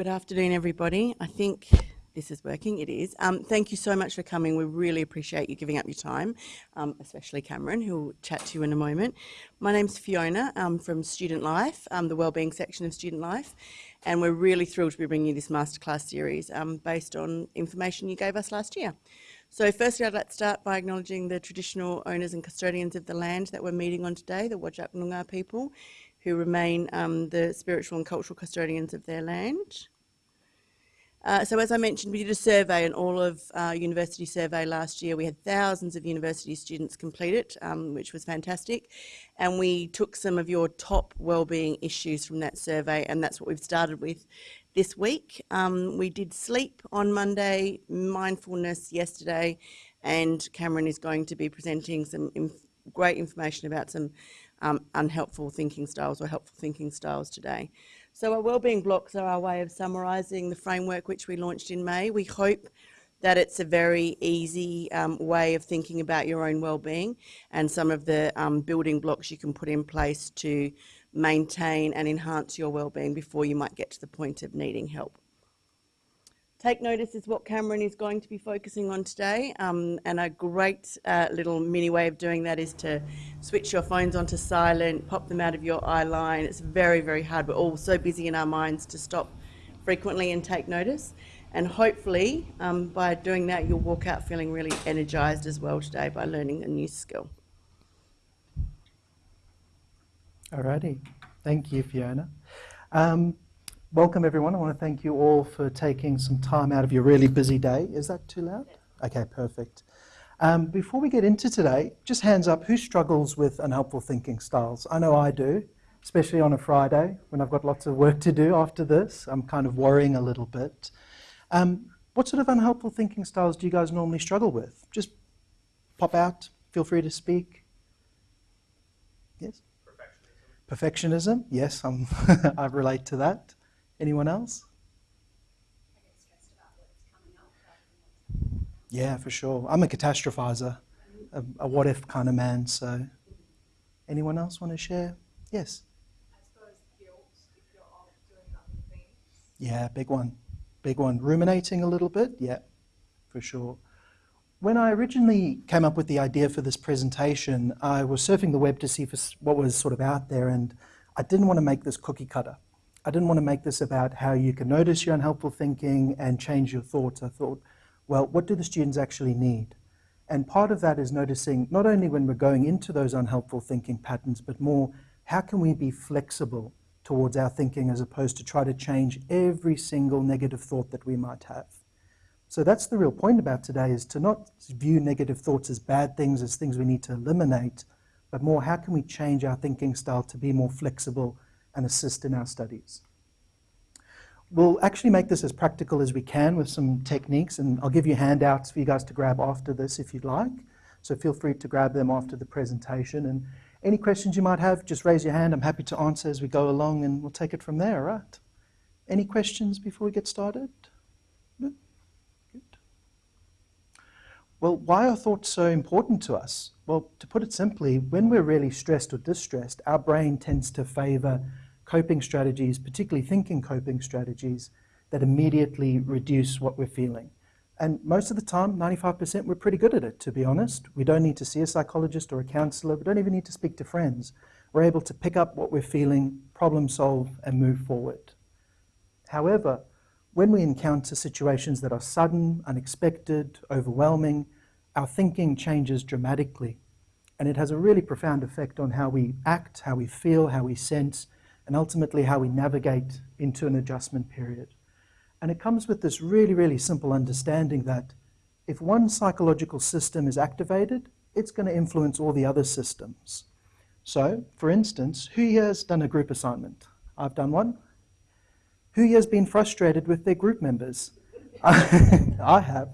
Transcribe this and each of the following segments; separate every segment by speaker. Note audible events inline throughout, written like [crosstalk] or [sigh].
Speaker 1: Good afternoon, everybody. I think this is working. It is. Um, thank you so much for coming. We really appreciate you giving up your time, um, especially Cameron, who will chat to you in a moment. My name's Fiona I'm from Student Life, um, the Wellbeing section of Student Life, and we're really thrilled to be bringing you this masterclass series um, based on information you gave us last year. So firstly, I'd like to start by acknowledging the traditional owners and custodians of the land that we're meeting on today, the Whadjuk Noongar people, who remain um, the spiritual and cultural custodians of their land. Uh, so as I mentioned, we did a survey, an all of uh, university survey last year. We had thousands of university students complete it, um, which was fantastic. And we took some of your top wellbeing issues from that survey, and that's what we've started with this week. Um, we did sleep on Monday, mindfulness yesterday, and Cameron is going to be presenting some inf great information about some um, unhelpful thinking styles or helpful thinking styles today. So our wellbeing blocks are our way of summarising the framework which we launched in May. We hope that it's a very easy um, way of thinking about your own well-being and some of the um, building blocks you can put in place to maintain and enhance your well-being before you might get to the point of needing help. Take notice is what Cameron is going to be focusing on today um, and a great uh, little mini way of doing that is to switch your phones onto silent, pop them out of your eye line. It's very, very hard. We're all so busy in our minds to stop frequently and take notice. And hopefully um, by doing that you'll walk out feeling really energised as well today by learning a new skill.
Speaker 2: Alrighty, thank you Fiona. Um, Welcome everyone. I want to thank you all for taking some time out of your really busy day. Is that too loud? Okay, perfect. Um, before we get into today, just hands up, who struggles with unhelpful thinking styles? I know I do, especially on a Friday when I've got lots of work to do after this. I'm kind of worrying a little bit. Um, what sort of unhelpful thinking styles do you guys normally struggle with? Just pop out, feel free to speak. Yes? Perfectionism. Perfectionism, yes, [laughs] I relate to that. Anyone else? Yeah, for sure. I'm a catastrophizer, a, a what if kind of man. So, anyone else want to share? Yes. Yeah, big one. Big one. Ruminating a little bit? Yeah, for sure. When I originally came up with the idea for this presentation, I was surfing the web to see what was sort of out there, and I didn't want to make this cookie cutter. I didn't want to make this about how you can notice your unhelpful thinking and change your thoughts. I thought, well, what do the students actually need? And part of that is noticing not only when we're going into those unhelpful thinking patterns, but more, how can we be flexible towards our thinking as opposed to try to change every single negative thought that we might have. So that's the real point about today is to not view negative thoughts as bad things, as things we need to eliminate, but more how can we change our thinking style to be more flexible and assist in our studies. We'll actually make this as practical as we can with some techniques, and I'll give you handouts for you guys to grab after this if you'd like. So feel free to grab them after the presentation. And any questions you might have, just raise your hand. I'm happy to answer as we go along, and we'll take it from there, right? Any questions before we get started? Good. Good. Well, why are thoughts so important to us? Well, to put it simply, when we're really stressed or distressed, our brain tends to favor coping strategies, particularly thinking coping strategies, that immediately reduce what we're feeling. And most of the time, 95%, we're pretty good at it, to be honest. We don't need to see a psychologist or a counselor. We don't even need to speak to friends. We're able to pick up what we're feeling, problem solve, and move forward. However, when we encounter situations that are sudden, unexpected, overwhelming, our thinking changes dramatically. And it has a really profound effect on how we act, how we feel, how we sense, and ultimately how we navigate into an adjustment period. And it comes with this really, really simple understanding that if one psychological system is activated, it's going to influence all the other systems. So, for instance, who here has done a group assignment? I've done one. Who has been frustrated with their group members? [laughs] I have.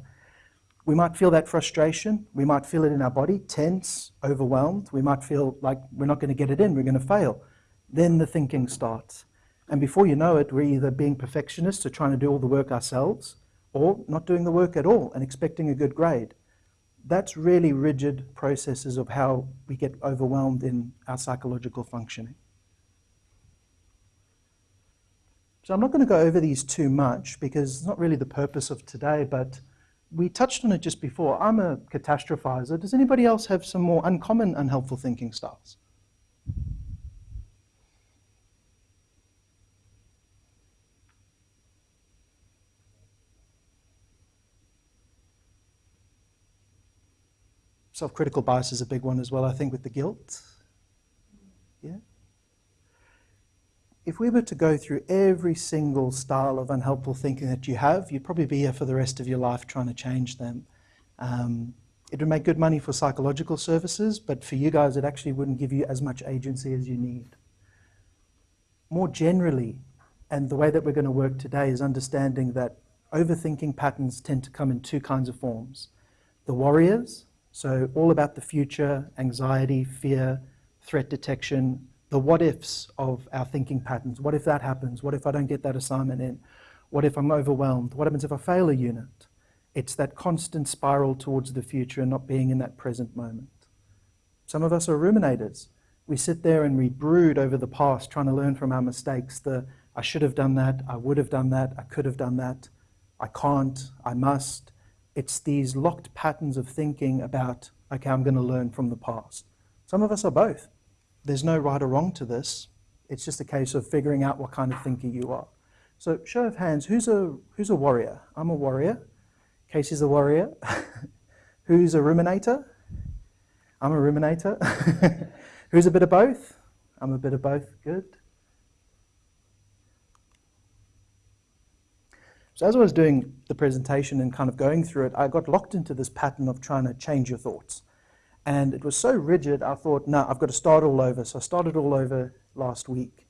Speaker 2: We might feel that frustration. We might feel it in our body, tense, overwhelmed. We might feel like we're not going to get it in, we're going to fail. Then the thinking starts. And before you know it, we're either being perfectionists or trying to do all the work ourselves, or not doing the work at all and expecting a good grade. That's really rigid processes of how we get overwhelmed in our psychological functioning. So I'm not going to go over these too much because it's not really the purpose of today, but we touched on it just before. I'm a catastrophizer. Does anybody else have some more uncommon unhelpful thinking styles? Self-critical bias is a big one as well, I think, with the guilt. Yeah? If we were to go through every single style of unhelpful thinking that you have, you'd probably be here for the rest of your life trying to change them. Um, it would make good money for psychological services, but for you guys, it actually wouldn't give you as much agency as you need. More generally, and the way that we're going to work today is understanding that overthinking patterns tend to come in two kinds of forms. The warriors, so all about the future, anxiety, fear, threat detection, the what ifs of our thinking patterns. What if that happens? What if I don't get that assignment in? What if I'm overwhelmed? What happens if I fail a unit? It's that constant spiral towards the future and not being in that present moment. Some of us are ruminators. We sit there and we brood over the past, trying to learn from our mistakes. The I should have done that, I would have done that, I could have done that, I can't, I must. It's these locked patterns of thinking about, okay, I'm going to learn from the past. Some of us are both. There's no right or wrong to this. It's just a case of figuring out what kind of thinker you are. So show of hands, who's a, who's a warrior? I'm a warrior. Casey's a warrior. [laughs] who's a ruminator? I'm a ruminator. [laughs] who's a bit of both? I'm a bit of both. Good. So as I was doing the presentation and kind of going through it, I got locked into this pattern of trying to change your thoughts. And it was so rigid, I thought, no, I've got to start all over. So I started all over last week.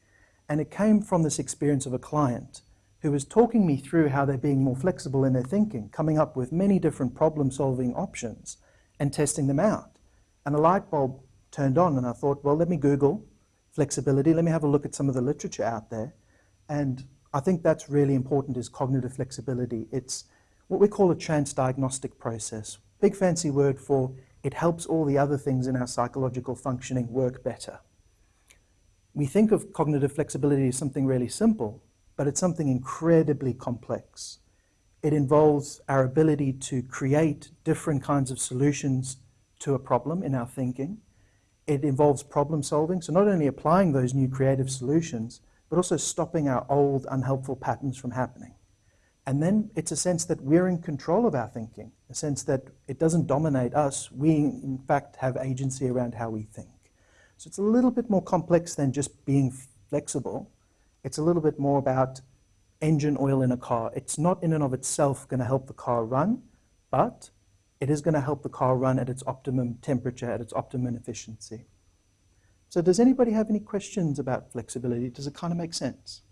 Speaker 2: And it came from this experience of a client who was talking me through how they're being more flexible in their thinking, coming up with many different problem-solving options and testing them out. And a light bulb turned on and I thought, well, let me Google flexibility. Let me have a look at some of the literature out there. And I think that's really important is cognitive flexibility. It's what we call a transdiagnostic process. Big fancy word for it helps all the other things in our psychological functioning work better. We think of cognitive flexibility as something really simple, but it's something incredibly complex. It involves our ability to create different kinds of solutions to a problem in our thinking. It involves problem solving, so not only applying those new creative solutions, but also stopping our old unhelpful patterns from happening. And then it's a sense that we're in control of our thinking, a sense that it doesn't dominate us. We, in fact, have agency around how we think. So it's a little bit more complex than just being flexible. It's a little bit more about engine oil in a car. It's not in and of itself going to help the car run, but it is going to help the car run at its optimum temperature, at its optimum efficiency. So does anybody have any questions about flexibility? Does it kind of make sense?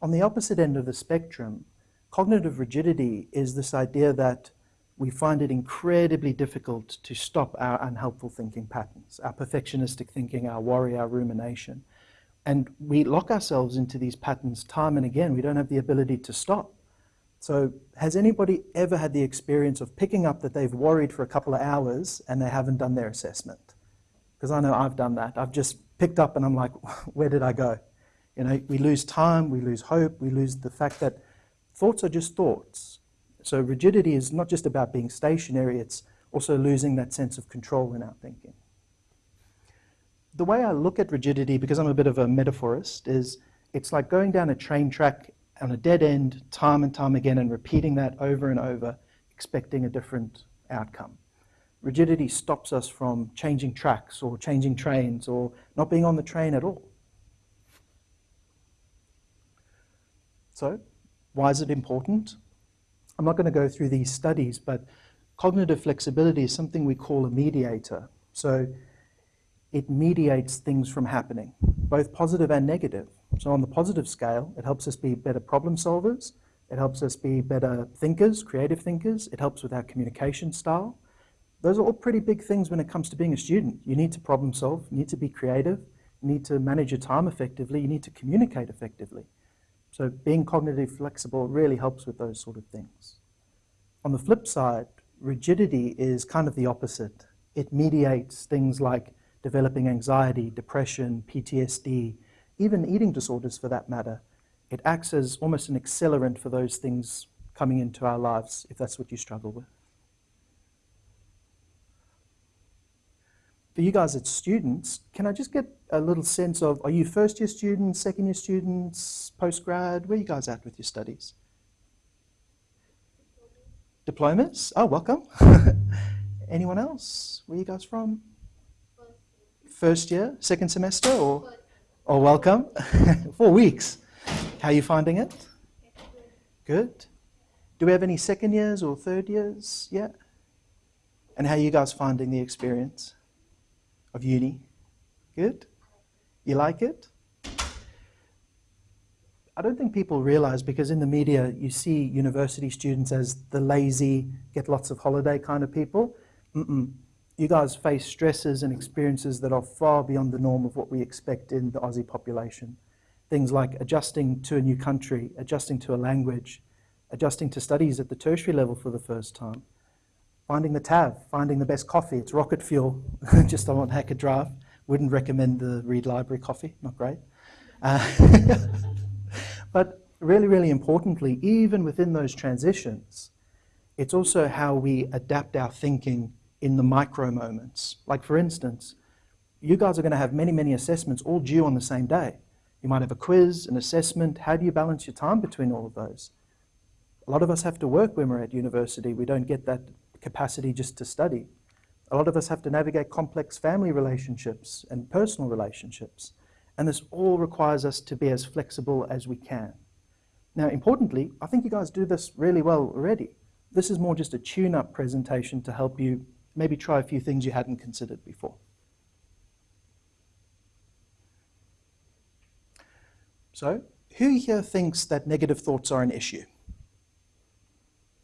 Speaker 2: On the opposite end of the spectrum, cognitive rigidity is this idea that we find it incredibly difficult to stop our unhelpful thinking patterns, our perfectionistic thinking, our worry, our rumination. And we lock ourselves into these patterns time and again. We don't have the ability to stop. So has anybody ever had the experience of picking up that they've worried for a couple of hours and they haven't done their assessment? Because I know I've done that. I've just picked up and I'm like, [laughs] where did I go? You know, we lose time, we lose hope, we lose the fact that thoughts are just thoughts. So rigidity is not just about being stationary, it's also losing that sense of control in our thinking. The way I look at rigidity, because I'm a bit of a metaphorist, is it's like going down a train track on a dead end time and time again and repeating that over and over, expecting a different outcome. Rigidity stops us from changing tracks or changing trains or not being on the train at all. So, why is it important? I'm not going to go through these studies, but cognitive flexibility is something we call a mediator. So, it mediates things from happening, both positive and negative. So on the positive scale, it helps us be better problem solvers, it helps us be better thinkers, creative thinkers, it helps with our communication style. Those are all pretty big things when it comes to being a student. You need to problem solve, you need to be creative, you need to manage your time effectively, you need to communicate effectively. So being cognitively flexible really helps with those sort of things. On the flip side, rigidity is kind of the opposite. It mediates things like developing anxiety, depression, PTSD, even eating disorders for that matter. It acts as almost an accelerant for those things coming into our lives if that's what you struggle with. For you guys as students, can I just get a little sense of are you first year students, second year students, post grad? Where are you guys at with your studies? Diplomas? Oh, welcome. [laughs] Anyone else? Where are you guys from? First year, second semester, or, or welcome? [laughs] Four weeks. How are you finding it? Good. Do we have any second years or third years yet? And how are you guys finding the experience of uni? Good? You like it? I don't think people realize because in the media you see university students as the lazy, get lots of holiday kind of people. Mm-mm. You guys face stresses and experiences that are far beyond the norm of what we expect in the Aussie population. Things like adjusting to a new country, adjusting to a language, adjusting to studies at the tertiary level for the first time, finding the TAV, finding the best coffee. It's rocket fuel, [laughs] just on Hackett Drive. Wouldn't recommend the Reid Library coffee, not great. Uh, [laughs] but really, really importantly, even within those transitions, it's also how we adapt our thinking in the micro moments. Like, for instance, you guys are going to have many, many assessments all due on the same day. You might have a quiz, an assessment. How do you balance your time between all of those? A lot of us have to work when we're at university. We don't get that capacity just to study. A lot of us have to navigate complex family relationships and personal relationships. And this all requires us to be as flexible as we can. Now, importantly, I think you guys do this really well already. This is more just a tune-up presentation to help you maybe try a few things you hadn't considered before. So, who here thinks that negative thoughts are an issue?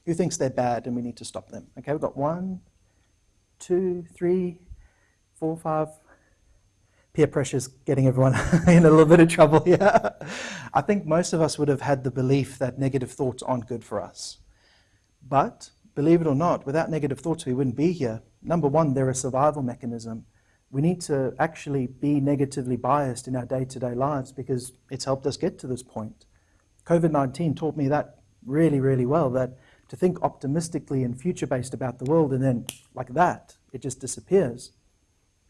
Speaker 2: Who thinks they're bad and we need to stop them? Okay, we've got one, two, three, four, five. Peer pressure's getting everyone [laughs] in a little bit of trouble here. I think most of us would have had the belief that negative thoughts aren't good for us. But believe it or not, without negative thoughts, we wouldn't be here. Number one, they're a survival mechanism. We need to actually be negatively biased in our day to day lives because it's helped us get to this point. COVID 19 taught me that really, really well that to think optimistically and future based about the world and then, like that, it just disappears.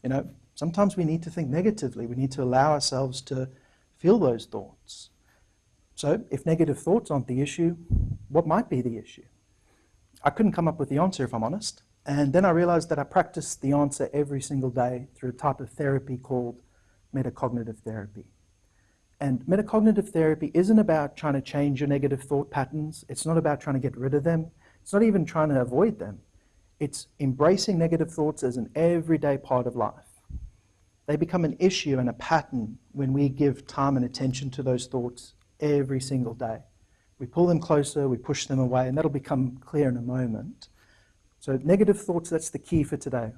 Speaker 2: You know, sometimes we need to think negatively. We need to allow ourselves to feel those thoughts. So, if negative thoughts aren't the issue, what might be the issue? I couldn't come up with the answer if I'm honest. And then I realized that I practiced the answer every single day through a type of therapy called metacognitive therapy. And metacognitive therapy isn't about trying to change your negative thought patterns. It's not about trying to get rid of them. It's not even trying to avoid them. It's embracing negative thoughts as an everyday part of life. They become an issue and a pattern when we give time and attention to those thoughts every single day. We pull them closer, we push them away, and that'll become clear in a moment. So, negative thoughts, that's the key for today.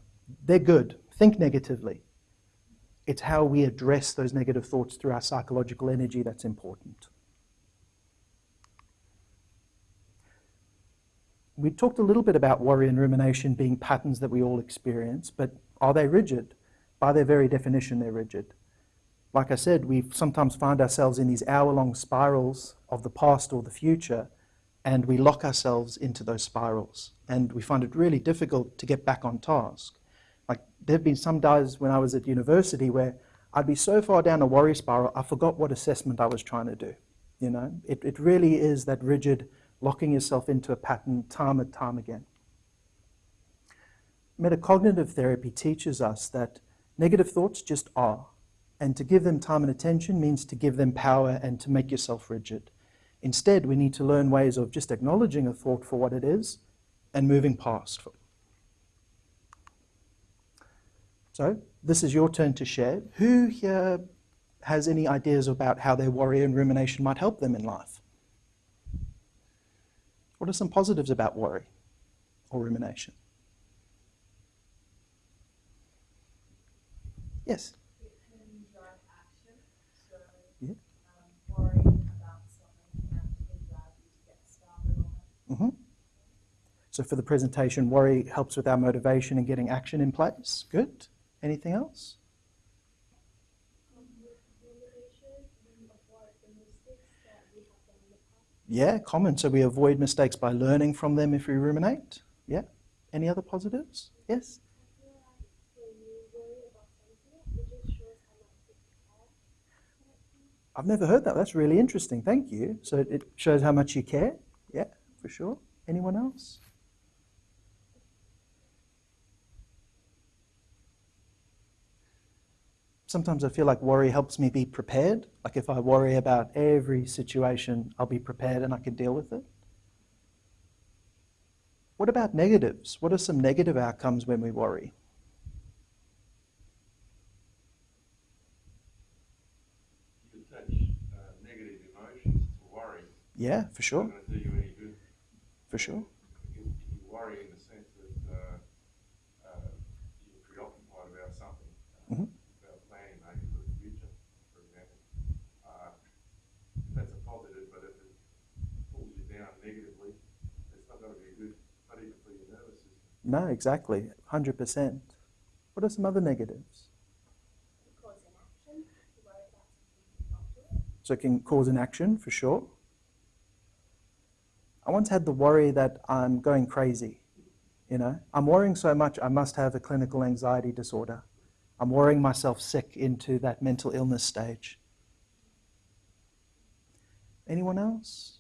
Speaker 2: They're good. Think negatively. It's how we address those negative thoughts through our psychological energy that's important. We talked a little bit about worry and rumination being patterns that we all experience, but are they rigid? By their very definition, they're rigid. Like I said, we sometimes find ourselves in these hour long spirals of the past or the future, and we lock ourselves into those spirals. And we find it really difficult to get back on task. Like there have been some days when I was at university where I'd be so far down a worry spiral, I forgot what assessment I was trying to do. You know, it, it really is that rigid locking yourself into a pattern time and time again. Metacognitive therapy teaches us that negative thoughts just are, and to give them time and attention means to give them power and to make yourself rigid. Instead, we need to learn ways of just acknowledging a thought for what it is and moving past. So this is your turn to share. Who here has any ideas about how their worry and rumination might help them in life? What are some positives about worry or rumination? Yes?
Speaker 3: It can drive action. So,
Speaker 2: Yeah.
Speaker 3: um, worrying about something can actually drive you to get started on it.
Speaker 2: hmm So for the presentation, worry helps with our motivation and getting action in place. Good. Anything else? Yeah, common. So we avoid mistakes by learning from them if we ruminate. Yeah. Any other positives? Yes? I've never heard that. That's really interesting. Thank you. So it shows how much you care. Yeah, for sure. Anyone else? Sometimes I feel like worry helps me be prepared. Like if I worry about every situation, I'll be prepared and I can deal with it. What about negatives? What are some negative outcomes when we worry?
Speaker 4: you attach uh, negative emotions to worry.
Speaker 2: Yeah, for sure.
Speaker 4: not going to do you any good.
Speaker 2: For sure.
Speaker 4: You, you worry in the sense that uh, uh, you're preoccupied about something, uh,
Speaker 2: Mhm.
Speaker 4: about planning maybe for the future, for example. Uh, that's a positive, but if it pulls you down negatively, it's not going to be good, not even for your nervous system.
Speaker 2: No, exactly. 100%. What are some other negatives? So it can cause an action, for sure. I once had the worry that I'm going crazy. You know, I'm worrying so much I must have a clinical anxiety disorder. I'm worrying myself sick into that mental illness stage. Anyone else?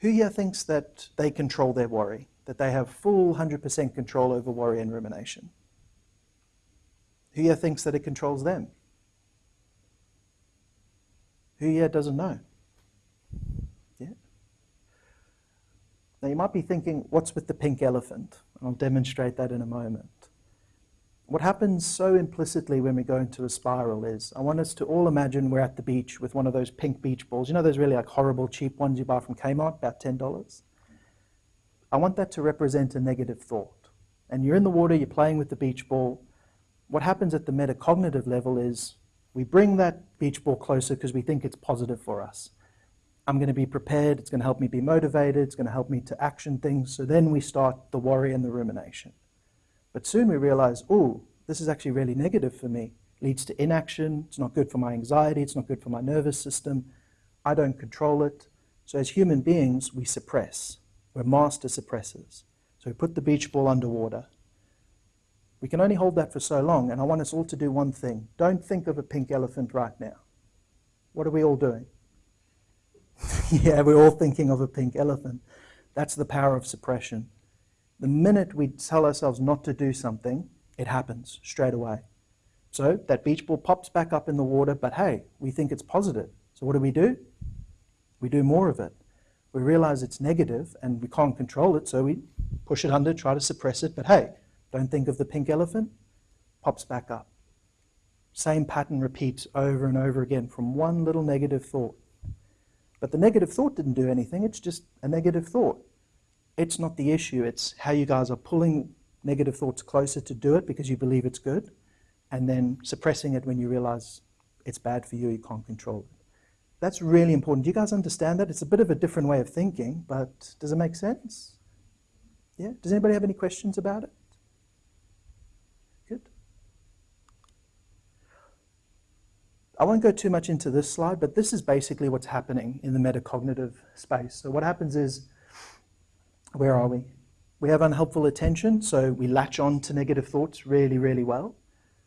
Speaker 2: Who here thinks that they control their worry, that they have full 100% control over worry and rumination? Who here thinks that it controls them? Who here doesn't know? Yeah. Now you might be thinking, what's with the pink elephant? I'll demonstrate that in a moment. What happens so implicitly when we go into a spiral is I want us to all imagine we're at the beach with one of those pink beach balls. You know those really like horrible cheap ones you buy from Kmart, about $10? I want that to represent a negative thought. And you're in the water, you're playing with the beach ball. What happens at the metacognitive level is we bring that beach ball closer because we think it's positive for us. I'm going to be prepared, it's going to help me be motivated, it's going to help me to action things. So then we start the worry and the rumination. But soon we realize, oh, this is actually really negative for me. leads to inaction, it's not good for my anxiety, it's not good for my nervous system. I don't control it. So as human beings, we suppress. We're master suppressors. So we put the beach ball underwater. We can only hold that for so long, and I want us all to do one thing. Don't think of a pink elephant right now. What are we all doing? [laughs] yeah, we're all thinking of a pink elephant. That's the power of suppression. The minute we tell ourselves not to do something, it happens straight away. So that beach ball pops back up in the water, but hey, we think it's positive. So what do we do? We do more of it. We realize it's negative and we can't control it, so we push it under, try to suppress it, but hey, don't think of the pink elephant, pops back up. Same pattern repeats over and over again from one little negative thought. But the negative thought didn't do anything, it's just a negative thought. It's not the issue, it's how you guys are pulling negative thoughts closer to do it because you believe it's good, and then suppressing it when you realize it's bad for you, you can't control it. That's really important. Do you guys understand that? It's a bit of a different way of thinking, but does it make sense? Yeah? Does anybody have any questions about it? Good. I won't go too much into this slide, but this is basically what's happening in the metacognitive space. So what happens is, where are we? We have unhelpful attention, so we latch on to negative thoughts really, really well.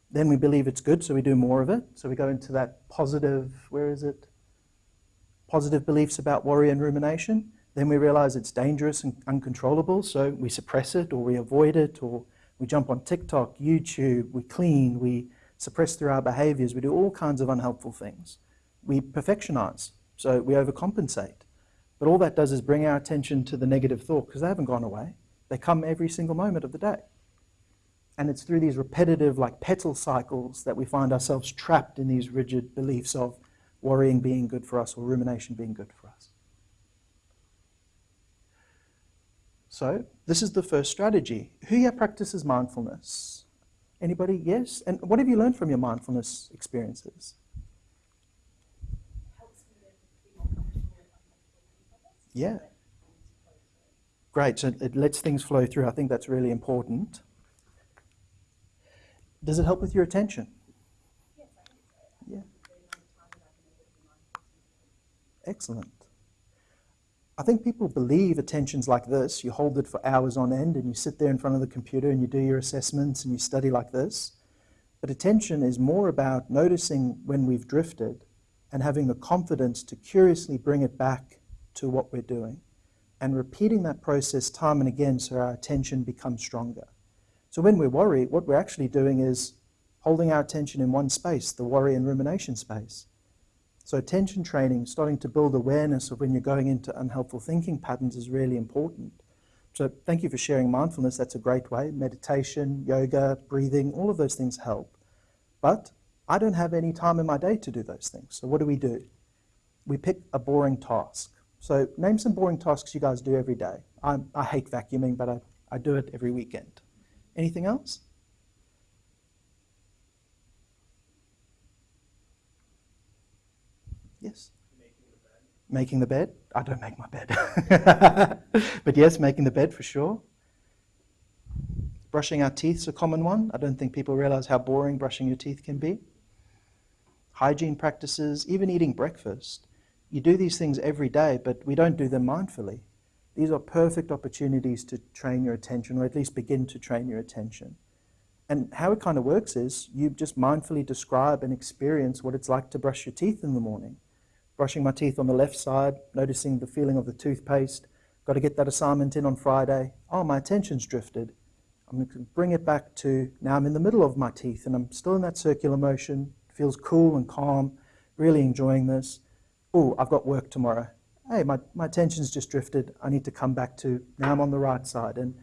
Speaker 2: Then we believe it's good, so we do more of it. So we go into that positive, where is it? Positive beliefs about worry and rumination. Then we realize it's dangerous and uncontrollable, so we suppress it or we avoid it or we jump on TikTok, YouTube, we clean, we suppress through our behaviors, we do all kinds of unhelpful things. We perfectionize, so we overcompensate. But all that does is bring our attention to the negative thought because they haven't gone away. They come every single moment of the day. And it's through these repetitive, like petal cycles, that we find ourselves trapped in these rigid beliefs of worrying being good for us or rumination being good for us. So, this is the first strategy. Who here practices mindfulness? Anybody? Yes? And what have you learned from your mindfulness experiences?
Speaker 3: helps me to be more comfortable with uncomfortable things.
Speaker 2: Yeah. Great. So it lets things flow through. I think that's really important. Does it help with your attention?
Speaker 3: Yes, I think so.
Speaker 2: Yeah.
Speaker 3: The amount of time that I've been able to be mindful
Speaker 2: Excellent. I think people believe attention's like this. You hold it for hours on end and you sit there in front of the computer and you do your assessments and you study like this. But attention is more about noticing when we've drifted and having the confidence to curiously bring it back to what we're doing and repeating that process time and again so our attention becomes stronger. So when we worry, what we're actually doing is holding our attention in one space, the worry and rumination space. So attention training, starting to build awareness of when you're going into unhelpful thinking patterns is really important. So thank you for sharing mindfulness. That's a great way. Meditation, yoga, breathing, all of those things help. But I don't have any time in my day to do those things. So what do we do? We pick a boring task. So name some boring tasks you guys do every day. I, I hate vacuuming, but I, I do it every weekend. Anything else? Yes? Making the bed. I don't make my bed. [laughs] but yes, making the bed for sure. Brushing our teeth is a common one. I don't think people realize how boring brushing your teeth can be. Hygiene practices, even eating breakfast. You do these things every day, but we don't do them mindfully. These are perfect opportunities to train your attention, or at least begin to train your attention. And how it kind of works is you just mindfully describe and experience what it's like to brush your teeth in the morning brushing my teeth on the left side, noticing the feeling of the toothpaste. Got to get that assignment in on Friday. Oh, my attention's drifted. I'm going to bring it back to now I'm in the middle of my teeth and I'm still in that circular motion. It feels cool and calm, really enjoying this. Oh, I've got work tomorrow. Hey, my, my attention's just drifted. I need to come back to now I'm on the right side. And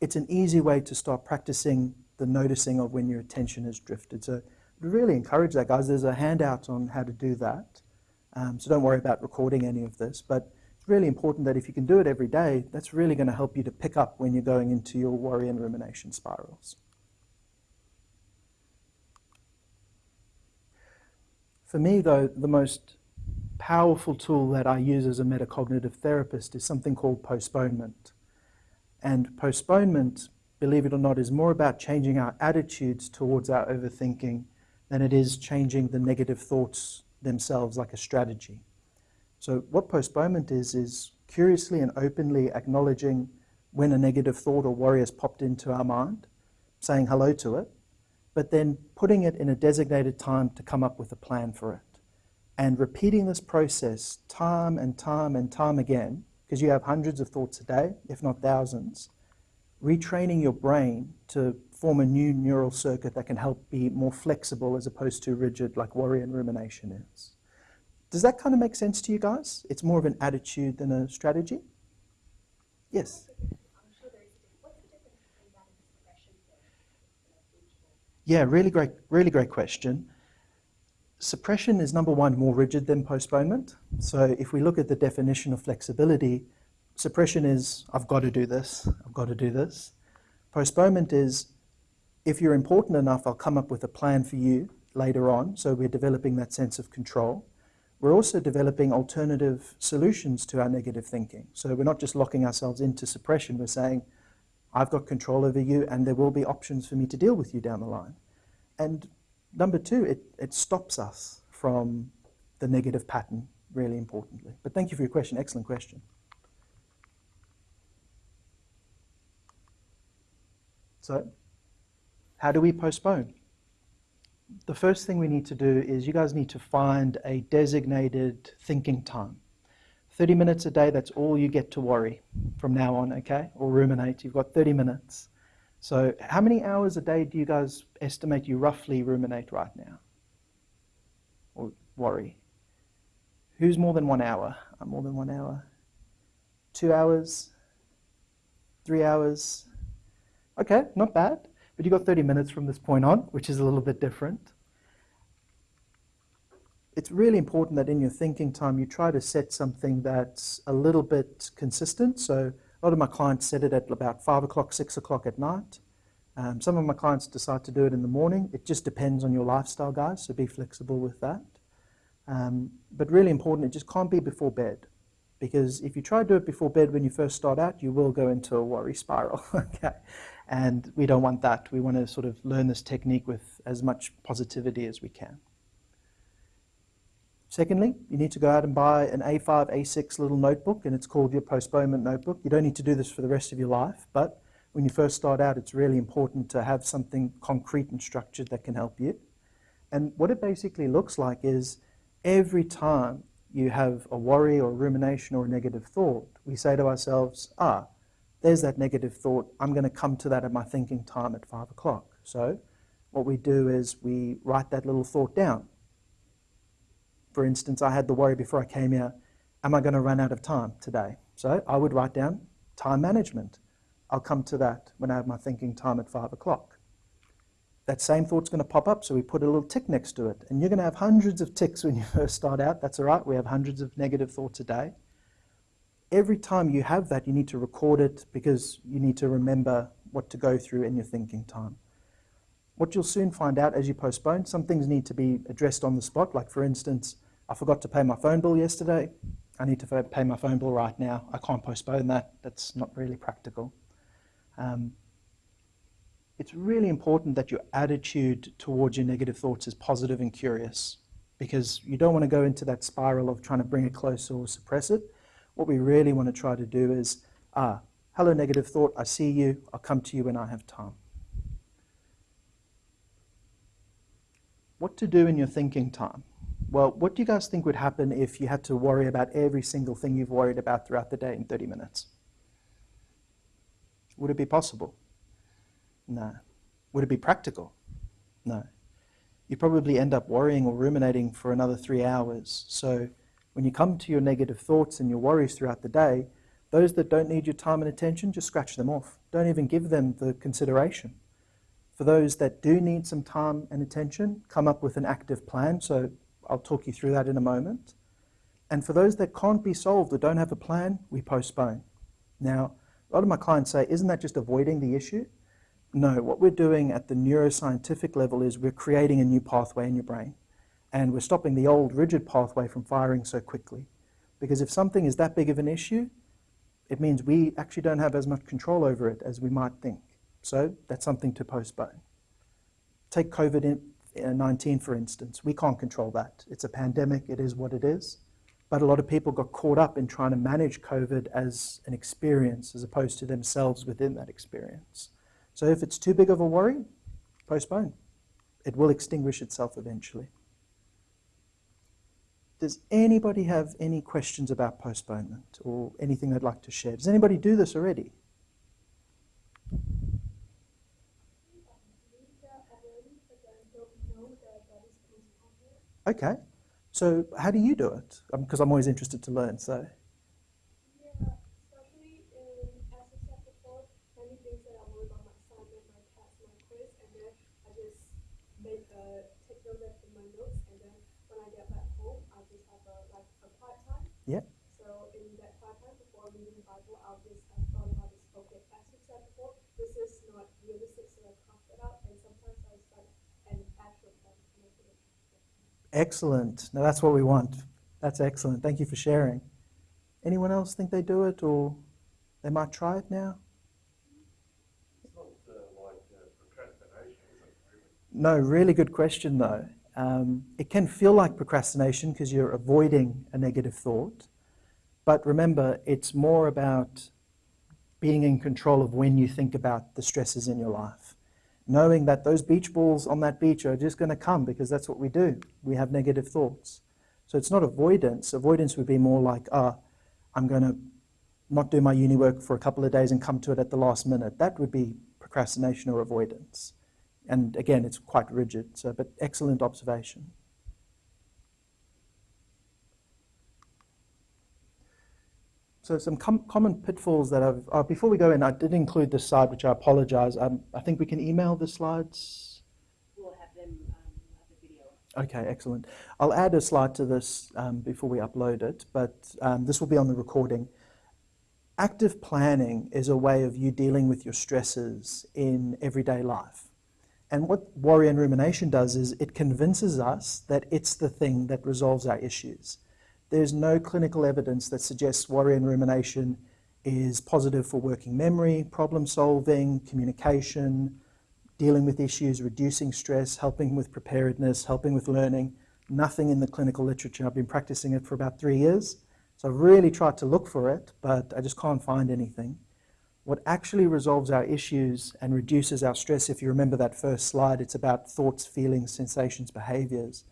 Speaker 2: it's an easy way to start practicing the noticing of when your attention has drifted. So I'd really encourage that, guys. There's a handout on how to do that. Um, so don't worry about recording any of this. But it's really important that if you can do it every day, that's really going to help you to pick up when you're going into your worry and rumination spirals. For me, though, the most powerful tool that I use as a metacognitive therapist is something called postponement. And postponement, believe it or not, is more about changing our attitudes towards our overthinking than it is changing the negative thoughts themselves like a strategy. So what postponement is, is curiously and openly acknowledging when a negative thought or worry has popped into our mind, saying hello to it, but then putting it in a designated time to come up with a plan for it. And repeating this process time and time and time again, because you have hundreds of thoughts a day, if not thousands, retraining your brain to form a new neural circuit that can help be more flexible as opposed to rigid like worry and rumination is. Does that kind of make sense to you guys? It's more of an attitude than a strategy? Yes? Yeah, really great, really great question. Suppression is number one, more rigid than postponement. So if we look at the definition of flexibility, suppression is, I've got to do this, I've got to do this. Postponement is, if you're important enough, I'll come up with a plan for you later on. So we're developing that sense of control. We're also developing alternative solutions to our negative thinking. So we're not just locking ourselves into suppression. We're saying, I've got control over you and there will be options for me to deal with you down the line. And number two, it, it stops us from the negative pattern, really importantly. But thank you for your question. Excellent question. So how do we postpone? The first thing we need to do is you guys need to find a designated thinking time. 30 minutes a day, that's all you get to worry from now on, okay? Or ruminate. You've got 30 minutes. So how many hours a day do you guys estimate you roughly ruminate right now? Or worry? Who's more than one hour? I'm more than one hour. Two hours? Three hours? Okay, not bad. But you've got 30 minutes from this point on, which is a little bit different. It's really important that in your thinking time, you try to set something that's a little bit consistent. So a lot of my clients set it at about 5 o'clock, 6 o'clock at night. Um, some of my clients decide to do it in the morning. It just depends on your lifestyle, guys, so be flexible with that. Um, but really important, it just can't be before bed. Because if you try to do it before bed when you first start out, you will go into a worry spiral. [laughs] okay. And we don't want that. We want to sort of learn this technique with as much positivity as we can. Secondly, you need to go out and buy an A5, A6 little notebook, and it's called your postponement notebook. You don't need to do this for the rest of your life, but when you first start out, it's really important to have something concrete and structured that can help you. And what it basically looks like is every time you have a worry or a rumination or a negative thought, we say to ourselves, ah, there's that negative thought. I'm going to come to that at my thinking time at five o'clock. So what we do is we write that little thought down. For instance, I had the worry before I came here, am I going to run out of time today? So I would write down time management. I'll come to that when I have my thinking time at five o'clock. That same thought's going to pop up, so we put a little tick next to it. And you're going to have hundreds of ticks when you [laughs] first start out. That's all right. We have hundreds of negative thoughts a day. Every time you have that, you need to record it because you need to remember what to go through in your thinking time. What you'll soon find out as you postpone, some things need to be addressed on the spot. Like, for instance, I forgot to pay my phone bill yesterday. I need to pay my phone bill right now. I can't postpone that. That's not really practical. Um, it's really important that your attitude towards your negative thoughts is positive and curious because you don't want to go into that spiral of trying to bring it closer or suppress it. What we really want to try to do is, ah, hello, negative thought, I see you, I'll come to you when I have time. What to do in your thinking time? Well, what do you guys think would happen if you had to worry about every single thing you've worried about throughout the day in 30 minutes? Would it be possible? No. Would it be practical? No. You probably end up worrying or ruminating for another three hours. So when you come to your negative thoughts and your worries throughout the day, those that don't need your time and attention, just scratch them off. Don't even give them the consideration. For those that do need some time and attention, come up with an active plan. So I'll talk you through that in a moment. And for those that can't be solved or don't have a plan, we postpone. Now, a lot of my clients say, isn't that just avoiding the issue? No, what we're doing at the neuroscientific level is we're creating a new pathway in your brain. And we're stopping the old rigid pathway from firing so quickly. Because if something is that big of an issue, it means we actually don't have as much control over it as we might think. So that's something to postpone. Take COVID-19, for instance. We can't control that. It's a pandemic. It is what it is. But a lot of people got caught up in trying to manage COVID as an experience as opposed to themselves within that experience. So if it's too big of a worry, postpone. It will extinguish itself eventually. Does anybody have any questions about postponement or anything they'd like to share? Does anybody do this already? Okay. So how do you do it? Because um, I'm always interested to learn. So.
Speaker 3: Yeah, especially in as I said before, many things that I worry about my assignment, my test, my quiz, and then I just make a take note of in my notes, and then when I get back home, I just have a like a quiet time.
Speaker 2: Yeah.
Speaker 3: So in that quiet time before reading the Bible, I'll just have thought about this. Okay, as you said before, this is not realistic, so I cross it out, and sometimes I start an actual plan to make it.
Speaker 2: Excellent. Now that's what we want. That's excellent. Thank you for sharing. Anyone else think they do it or they might try it now? No, really good question though. Um, it can feel like procrastination because you're avoiding a negative thought. But remember, it's more about being in control of when you think about the stresses in your life. Knowing that those beach balls on that beach are just going to come because that's what we do. We have negative thoughts. So it's not avoidance. Avoidance would be more like, ah, I'm going to not do my uni work for a couple of days and come to it at the last minute. That would be procrastination or avoidance. And again, it's quite rigid, so, but excellent observation. So some com common pitfalls that I've, uh, before we go in, I did include this slide, which I apologize. Um, I think we can email the slides.
Speaker 5: We'll have them, um, have the video.
Speaker 2: Okay, excellent. I'll add a slide to this um, before we upload it, but um, this will be on the recording. Active planning is a way of you dealing with your stresses in everyday life. And what worry and rumination does is it convinces us that it's the thing that resolves our issues. There's no clinical evidence that suggests worry and rumination is positive for working memory, problem solving, communication, dealing with issues, reducing stress, helping with preparedness, helping with learning. nothing in the clinical literature. I've been practicing it for about three years, so I've really tried to look for it, but I just can't find anything. What actually resolves our issues and reduces our stress, if you remember that first slide, it's about thoughts, feelings, sensations, behaviors,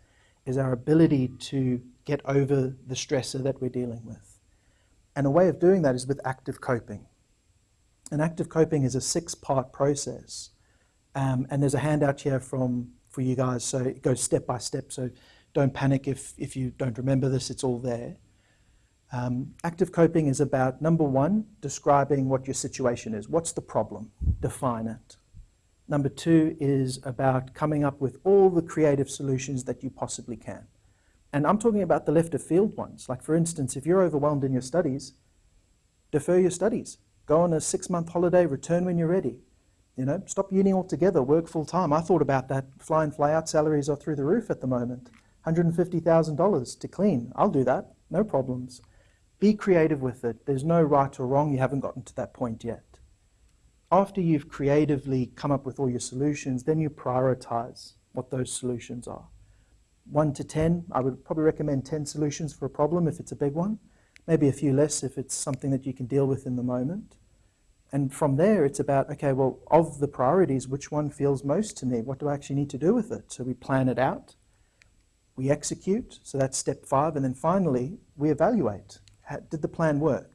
Speaker 2: is our ability to get over the stressor that we're dealing with. And a way of doing that is with active coping. And active coping is a six-part process. Um, and there's a handout here from for you guys, so it goes step by step. So don't panic if, if you don't remember this, it's all there. Um, active coping is about number one, describing what your situation is. What's the problem? Define it. Number two is about coming up with all the creative solutions that you possibly can. And I'm talking about the left of field ones. Like, for instance, if you're overwhelmed in your studies, defer your studies. Go on a six month holiday, return when you're ready. You know, stop uni altogether, work full time. I thought about that. Fly in, fly out salaries are through the roof at the moment. $150,000 to clean. I'll do that, no problems. Be creative with it. There's no right or wrong. You haven't gotten to that point yet. After you've creatively come up with all your solutions, then you prioritize what those solutions are. 1 to 10, I would probably recommend 10 solutions for a problem if it's a big one. Maybe a few less if it's something that you can deal with in the moment. And from there, it's about, okay, well, of the priorities, which one feels most to me? What do I actually need to do with it? So we plan it out, we execute, so that's step five, and then finally, we evaluate. How, did the plan work?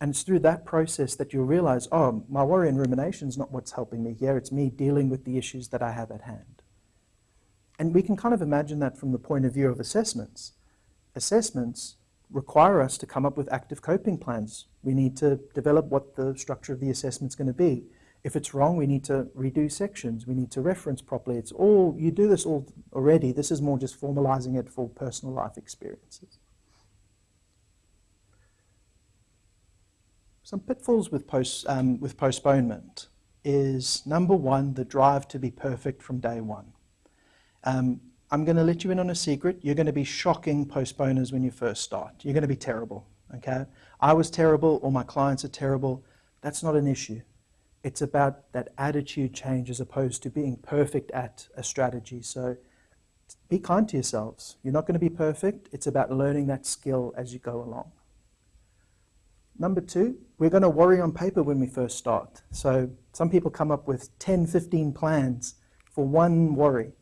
Speaker 2: And it's through that process that you'll realize, oh, my worry and rumination is not what's helping me here, it's me dealing with the issues that I have at hand. And we can kind of imagine that from the point of view of assessments. Assessments require us to come up with active coping plans. We need to develop what the structure of the assessment is going to be. If it's wrong, we need to redo sections. We need to reference properly. It's all, you do this all already. This is more just formalizing it for personal life experiences. Some pitfalls with, post, um, with postponement is number one, the drive to be perfect from day one. Um, I'm going to let you in on a secret. You're going to be shocking postponers when you first start. You're going to be terrible, okay? I was terrible, or my clients are terrible. That's not an issue. It's about that attitude change as opposed to being perfect at a strategy. So be kind to yourselves. You're not going to be perfect. It's about learning that skill as you go along. Number two, we're going to worry on paper when we first start. So some people come up with 10, 15 plans for one worry.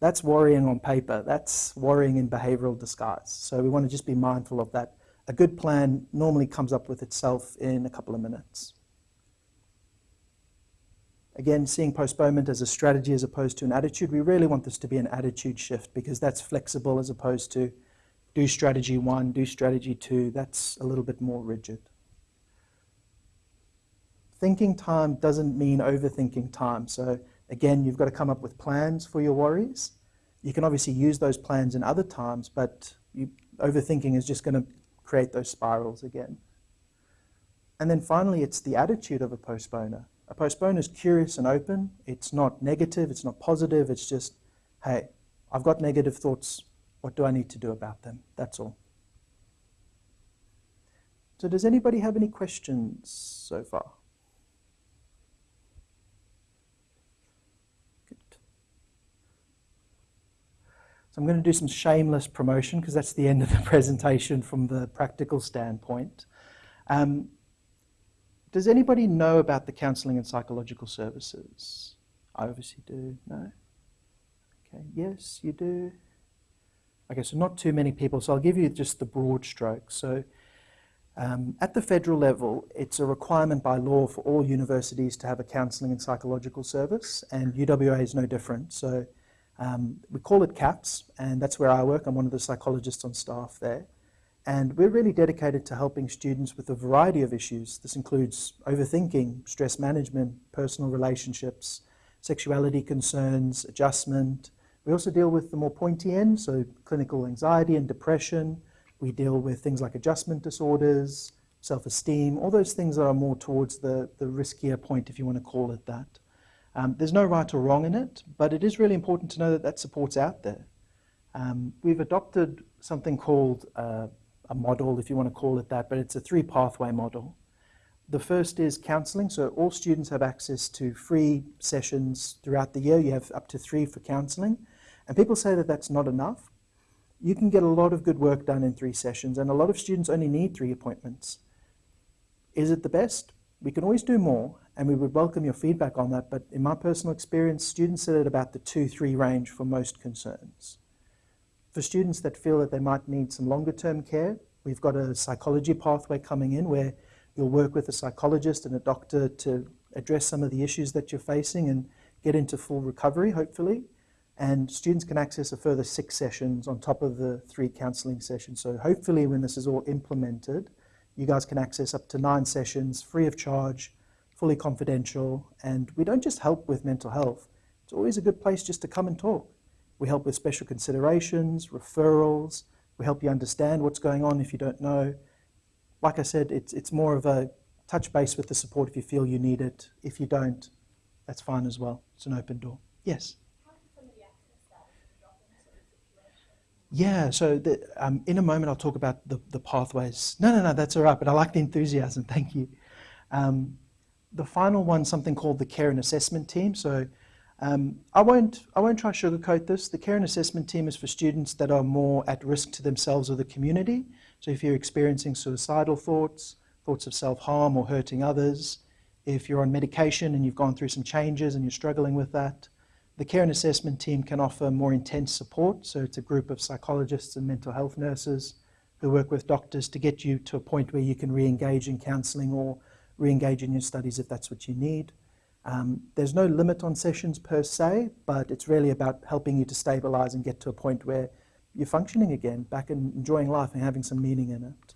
Speaker 2: That's worrying on paper. That's worrying in behavioral disguise. So we want to just be mindful of that. A good plan normally comes up with itself in a couple of minutes. Again, seeing postponement as a strategy as opposed to an attitude, we really want this to be an attitude shift because that's flexible as opposed to do strategy one, do strategy two. That's a little bit more rigid. Thinking time doesn't mean overthinking time. So Again, you've got to come up with plans for your worries. You can obviously use those plans in other times, but you, overthinking is just going to create those spirals again. And then finally, it's the attitude of a postponer. A postponer is curious and open. It's not negative, it's not positive, it's just, hey, I've got negative thoughts. What do I need to do about them? That's all. So does anybody have any questions so far? So I'm going to do some shameless promotion because that's the end of the [laughs] presentation from the practical standpoint. Um, does anybody know about the counselling and psychological services? I obviously do. No? Okay, yes, you do. Okay, so not too many people, so I'll give you just the broad strokes. So um, at the federal level, it's a requirement by law for all universities to have a counselling and psychological service, and UWA is no different. So um, we call it CAPS, and that's where I work. I'm one of the psychologists on staff there. And we're really dedicated to helping students with a variety of issues. This includes overthinking, stress management, personal relationships, sexuality concerns, adjustment. We also deal with the more pointy end, so clinical anxiety and depression. We deal with things like adjustment disorders, self-esteem, all those things that are more towards the, the riskier point, if you want to call it that. Um, there's no right or wrong in it, but it is really important to know that that support's out there. Um, we've adopted something called uh, a model, if you want to call it that, but it's a three pathway model. The first is counselling, so all students have access to free sessions throughout the year. You have up to three for counselling. And people say that that's not enough. you can get a lot of good work done in three sessions, and a lot of students only need three appointments. Is it the best? We can always do more, and we would welcome your feedback on that, but in my personal experience, students sit at about the two, three range for most concerns. For students that feel that they might need some longer term care, we've got a psychology pathway coming in where you'll work with a psychologist and a doctor to address some of the issues that you're facing and get into full recovery, hopefully. And students can access a further six sessions on top of the three counselling sessions. So hopefully when this is all implemented, you guys can access up to nine sessions free of charge, fully confidential. And we don't just help with mental health. It's always a good place just to come and talk. We help with special considerations, referrals. We help you understand what's going on if you don't know. Like I said, it's, it's more of a touch base with the support if you feel you need it. If you don't, that's fine as well. It's an open door. Yes? Yeah, so the, um, in a moment I'll talk about the, the pathways. No, no, no, that's all right, but I like the enthusiasm. [laughs] Thank you. Um, the final one, something called the care and assessment team. So um, I, won't, I won't try to sugarcoat this. The care and assessment team is for students that are more at risk to themselves or the community. So if you're experiencing suicidal thoughts, thoughts of self-harm or hurting others, if you're on medication and you've gone through some changes and you're struggling with that, the care and assessment team can offer more intense support. So it's a group of psychologists and mental health nurses who work with doctors to get you to a point where you can re-engage in counselling or re-engage in your studies if that's what you need. Um, there's no limit on sessions per se, but it's really about helping you to stabilise and get to a point where you're functioning again, back and enjoying life and having some meaning in it.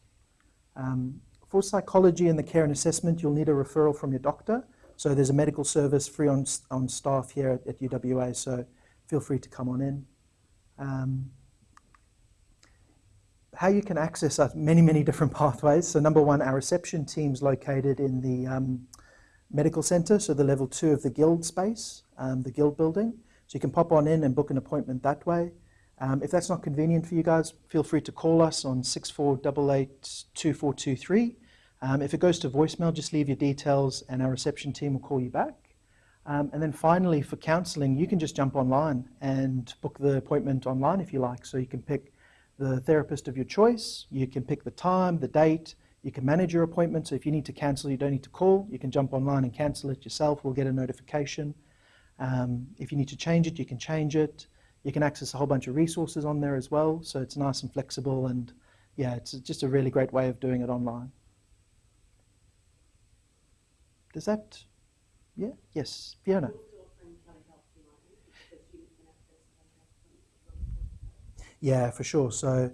Speaker 2: Um, for psychology and the care and assessment, you'll need a referral from your doctor. So there's a medical service free on, on staff here at, at UWA, so feel free to come on in. Um, how you can access us, many, many different pathways. So number one, our reception team's located in the um, medical centre, so the level two of the guild space, um, the guild building. So you can pop on in and book an appointment that way. Um, if that's not convenient for you guys, feel free to call us on 64882423. Um, if it goes to voicemail, just leave your details and our reception team will call you back. Um, and then finally, for counselling, you can just jump online and book the appointment online if you like. So you can pick the therapist of your choice, you can pick the time, the date, you can manage your appointment. So if you need to cancel, you don't need to call. You can jump online and cancel it yourself. We'll get a notification. Um, if you need to change it, you can change it. You can access a whole bunch of resources on there as well. So it's nice and flexible. And yeah, it's just a really great way of doing it online. Does that, yeah? Yes, Fiona. Yeah, for sure. So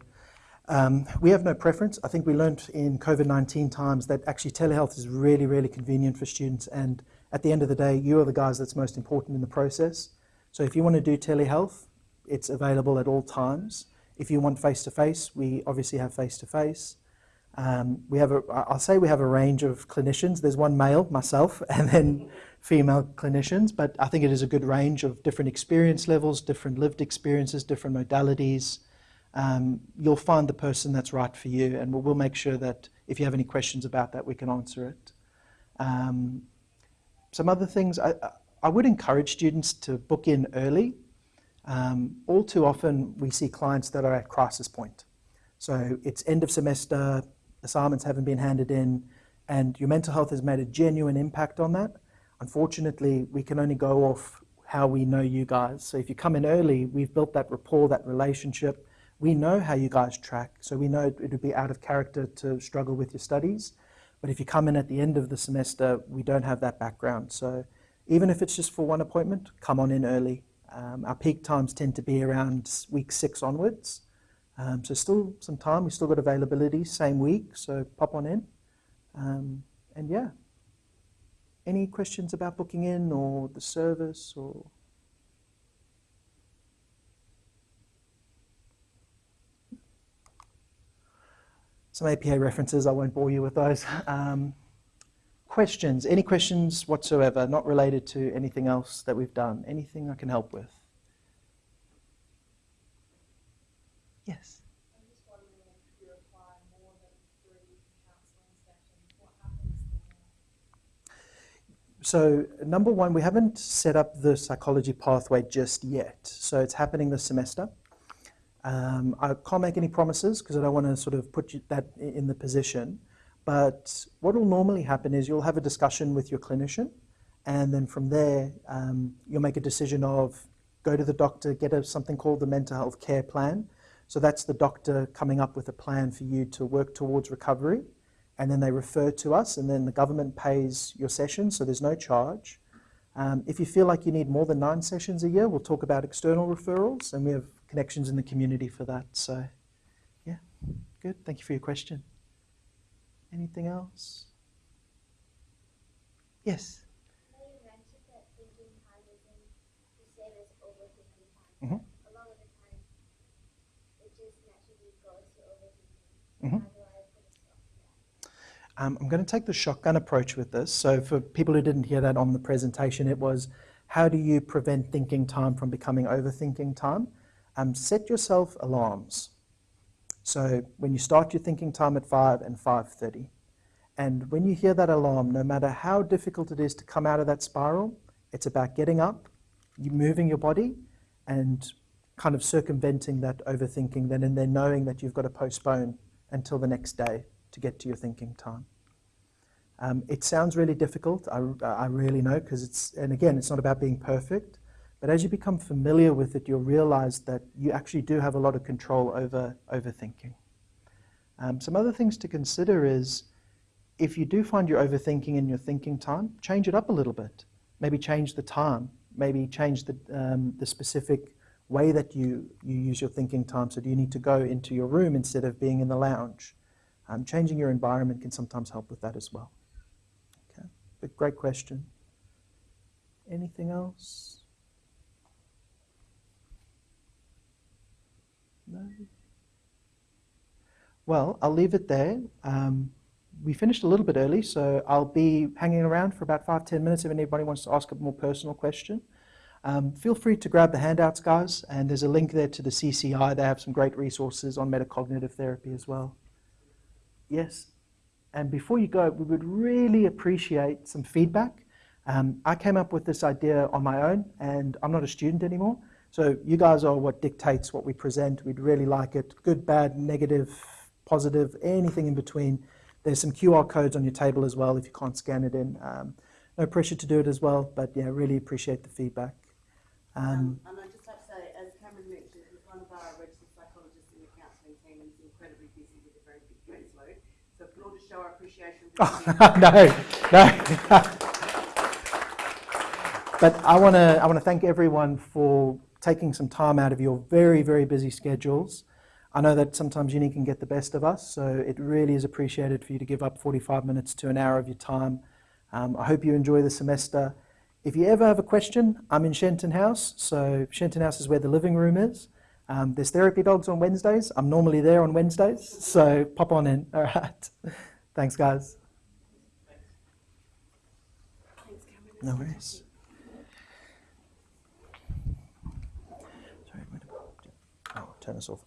Speaker 2: um, we have no preference. I think we learned in COVID-19 times that actually telehealth is really, really convenient for students. And at the end of the day, you are the guys that's most important in the process. So if you want to do telehealth, it's available at all times. If you want face-to-face, -face, we obviously have face-to-face. -face. Um, we have a, I'll say we have a range of clinicians. There's one male, myself, [laughs] and then female clinicians, but I think it is a good range of different experience levels, different lived experiences, different modalities. Um, you'll find the person that's right for you, and we'll, we'll, make sure that if you have any questions about that, we can answer it. Um, some other things, I, I would encourage students to book in early. Um, all too often, we see clients that are at crisis point. So it's end of semester, assignments haven't been handed in, and your mental health has made a genuine impact on that. Unfortunately, we can only go off how we know you guys. So if you come in early, we've built that rapport, that relationship. We know how you guys track, so we know it would be out of character to struggle with your studies. But if you come in at the end of the semester, we don't have that background. So even if it's just for one appointment, come on in early. Um, our peak times tend to be around week six onwards. Um, so still some time, we've still got availability, same week, so pop on in. Um, and yeah, any questions about booking in or the service or? Some APA references, I won't bore you with those. Um, questions, any questions whatsoever, not related to anything else that we've done, anything I can help with? Yes.
Speaker 3: I'm just wondering if you require more than three counselling sessions, what happens then?
Speaker 2: So number one, we haven't set up the psychology pathway just yet. So it's happening this semester. Um, I can't make any promises because I don't want to sort of put you that in the position. But what will normally happen is you'll have a discussion with your clinician, and then from there um, you'll make a decision of go to the doctor, get a, something called the mental health care plan. So that's the doctor coming up with a plan for you to work towards recovery, and then they refer to us, and then the government pays your session, so there's no charge. Um, if you feel like you need more than nine sessions a year, we'll talk about external referrals, and we have connections in the community for that. So, yeah, good. Thank you for your question. Anything else? Yes.
Speaker 6: Now you mentioned that thinking time isn't the same as overthinking time.
Speaker 2: Mhm.
Speaker 6: A lot of the time, it just naturally goes to overthinking.
Speaker 2: Mhm.
Speaker 6: How do I put a stop to that?
Speaker 2: Um, I'm going to take the shotgun approach with this. So, for people who didn't hear that on the presentation, it was how do you prevent thinking time from becoming overthinking time? Um, set yourself alarms. So, when you start your thinking time at 5 and 5:30, and when you hear that alarm, no matter how difficult it is to come out of that spiral, it's about getting up, moving your body, and kind of circumventing that overthinking. Then and then knowing that you've got to postpone until the next day to get to your thinking time. Um, it sounds really difficult, I, I really know, because it's, and again, it's not about being perfect, but as you become familiar with it, you'll realize that you actually do have a lot of control over overthinking. Um, some other things to consider is if you do find you're overthinking in your thinking time, change it up a little bit. Maybe change the time, maybe change the, um, the specific way that you, you use your thinking time. So, do you need to go into your room instead of being in the lounge? Um, changing your environment can sometimes help with that as well. Okay, but great question. Anything else? No. Well, I'll leave it there. Um, we finished a little bit early, so I'll be hanging around for about five, ten minutes if anybody wants to ask a more personal question. Um, feel free to grab the handouts, guys, and there's a link there to the CCI. They have some great resources on metacognitive therapy as well. Yes. And before you go, we would really appreciate some feedback. Um, I came up with this idea on my own, and I'm not a student anymore. So you guys are what dictates what we present. We'd really like it good, bad, negative, positive, anything in between. There's some QR codes on your table as well if you can't scan it in. Um, no pressure to do it as well, but yeah, really appreciate the feedback. Um,
Speaker 1: Um, and I just have to say, as Cameron mentioned, he's one of our registered psychologists in the counselling team and he's incredibly busy with a very big caseload. So if we can all just show our appreciation him. [laughs]
Speaker 2: no, no. but I want to I want to thank everyone for taking some time out of your very very busy schedules. I know that sometimes uni can get the best of us, so it really is appreciated for you to give up 45 minutes to an hour of your time. Um, I hope you enjoy the semester. If you ever have a question, I'm in Shenton House, so Shenton House is where the living room is. Um, there's therapy dogs on Wednesdays. I'm normally there on Wednesdays, so pop on in. All right. Thanks, guys.
Speaker 1: Thanks,
Speaker 2: No worries. Sorry, I'm gonna- oh, turn this off.